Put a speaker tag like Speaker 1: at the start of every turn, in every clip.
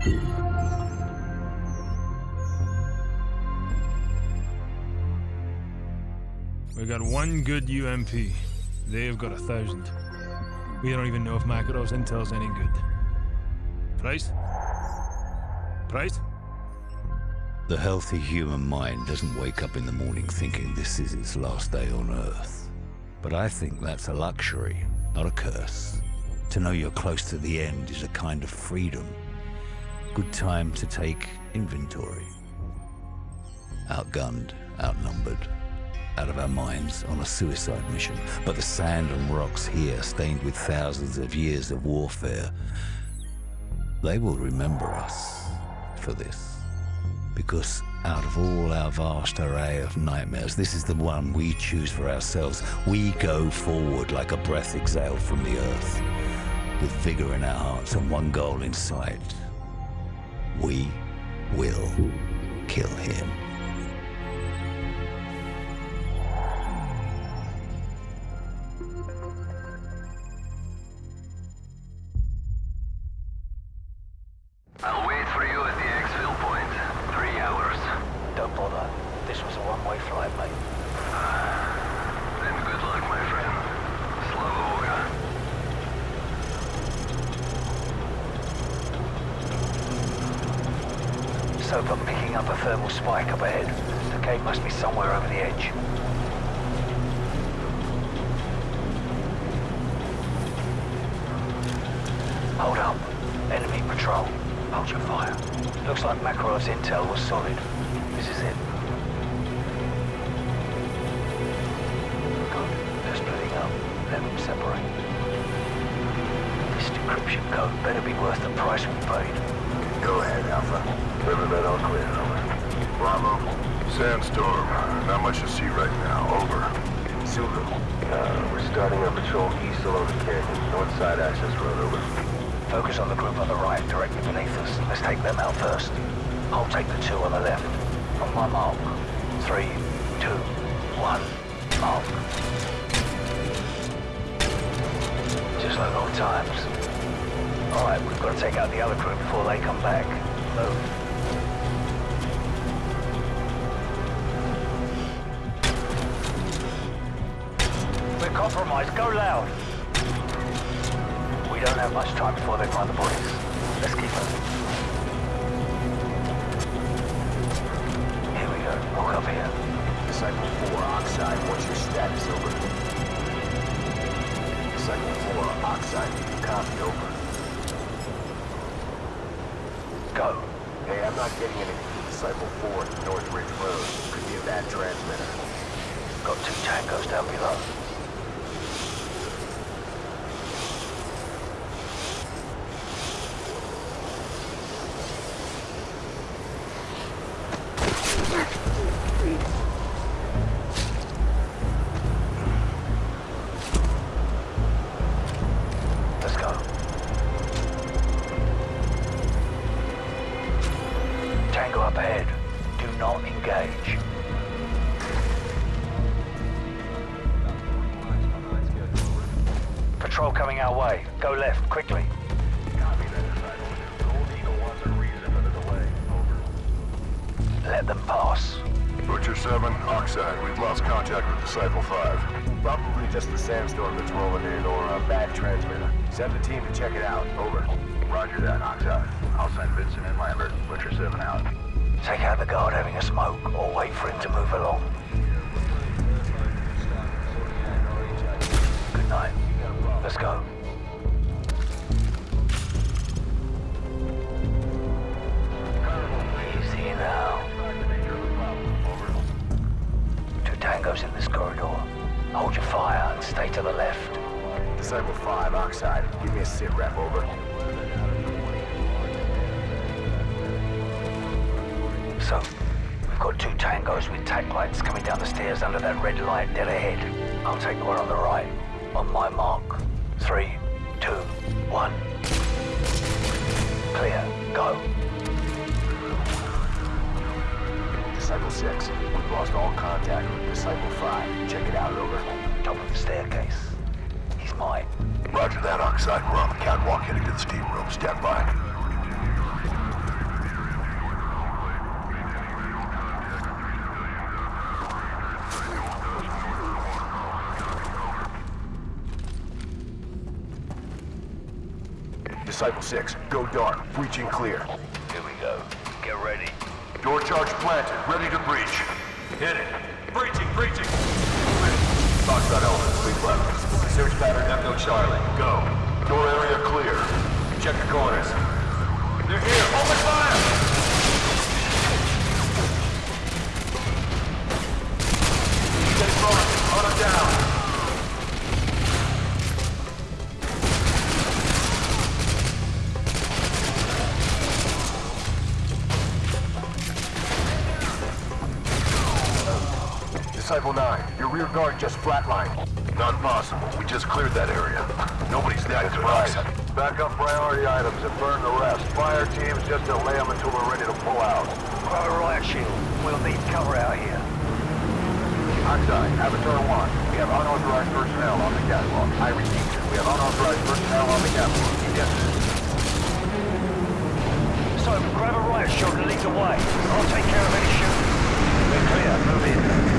Speaker 1: We got one good UMP. They've got a thousand. We don't even know if Makarov's intel's any good. Price? Price?
Speaker 2: The healthy human mind doesn't wake up in the morning thinking this is its last day on Earth. But I think that's a luxury, not a curse. To know you're close to the end is a kind of freedom. Good time to take inventory. Outgunned, outnumbered, out of our minds on a suicide mission. But the sand and rocks here, stained with thousands of years of warfare, they will remember us for this. Because out of all our vast array of nightmares, this is the one we choose for ourselves. We go forward like a breath exhaled from the earth, with vigor in our hearts and one goal in sight. We will kill him.
Speaker 3: I'm picking up a thermal spike up ahead. The cave must be somewhere over the edge. Hold up. Enemy patrol. Hold your fire. Looks like Makarov's intel was solid. This is it. Good. They're splitting up. Let them separate. This decryption code better be worth the price we paid.
Speaker 4: Go ahead, Alpha. Riverbed all clear, over. Bravo. Sandstorm. Not much to see right now. Over. Zulu. Uh, we're starting our patrol east along the canyon. North side access road, over.
Speaker 3: Focus on the group on the right, directly beneath us. Let's take them out first. I'll take the two on the left. On my mark. Three, two, one, mark. Just like old times. Alright, we've got to take out the other group before they come back. Move. Go loud. We don't have much time before they find the bodies. Let's keep moving. Here we go. Walk up here.
Speaker 4: Disciple 4, Oxide. What's your status, over? Disciple 4, Oxide. Copy, over.
Speaker 3: Go.
Speaker 4: Hey, I'm not getting anything from Disciple 4 at North Ridge Road. Could be a bad transmitter.
Speaker 3: Got two tangos down below.
Speaker 4: 7, Oxide. We've lost contact with Disciple 5. Probably just the sandstorm that's rolling in or a bad transmitter. Send the team to check it out. Over. Roger that, Oxide. I'll send Vincent and Lambert. Butcher 7 out.
Speaker 3: Take out the guard having a smoke, or wait for him to move along. Good night. Let's go. Tangos in this corridor. Hold your fire and stay to the left.
Speaker 4: Disciple 5, Oxide. Give me a sit rep, over.
Speaker 3: So, we've got two tangos with tack lights coming down the stairs under that red light dead ahead. I'll take the one on the right. On my mark. Three, two, one. Clear. Go.
Speaker 4: Disciple 6. We've lost all contact with Disciple 5. Check it out, over.
Speaker 3: Top of the staircase. He's mine.
Speaker 4: Roger that, Oxide. We're on the catwalk heading to the steam room. Stand by. Disciple 6, go dark, breaching clear.
Speaker 3: Here we go. Get ready.
Speaker 4: Door charge planted. Ready to breach.
Speaker 5: Hit it. Breaching, breaching.
Speaker 4: Oxide element, lead left. Search pattern Echo Charlie. Go. Door area clear. Check the corners.
Speaker 5: They're here. Open fire!
Speaker 4: Rear guard. Not possible. We just cleared that area. Nobody's there. That's right. Back up priority items and burn the rest. Fire teams just to lay them until we're ready to pull out.
Speaker 3: Grab a riot shield. We'll need cover out here.
Speaker 4: Oxide, Avatar 1, we have unauthorized personnel on the catwalk. I repeat, we have unauthorized personnel on the catwalk. Yes.
Speaker 3: So, grab a riot shield and lead the way. I'll take care of any shooting. We're clear. Move in.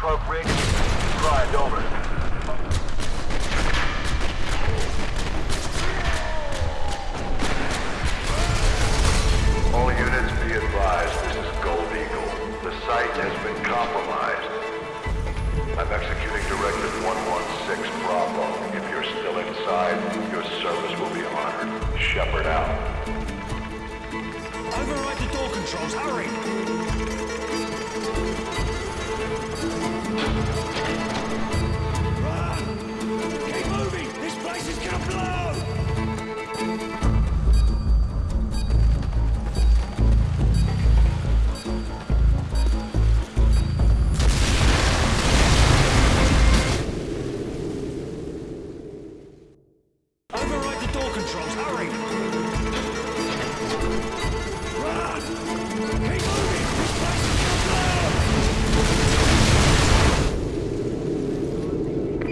Speaker 4: Mics to
Speaker 5: controls. Hurry! Run! Keep moving! This place is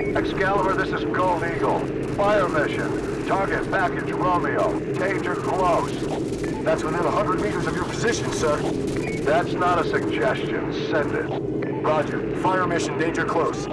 Speaker 5: your!
Speaker 4: Excalibur, this is Gold Eagle. Fire mission. Target package Romeo. Danger close. That's within 100 meters of your position, sir. That's not a suggestion. Send it. Roger. Fire mission. Danger close.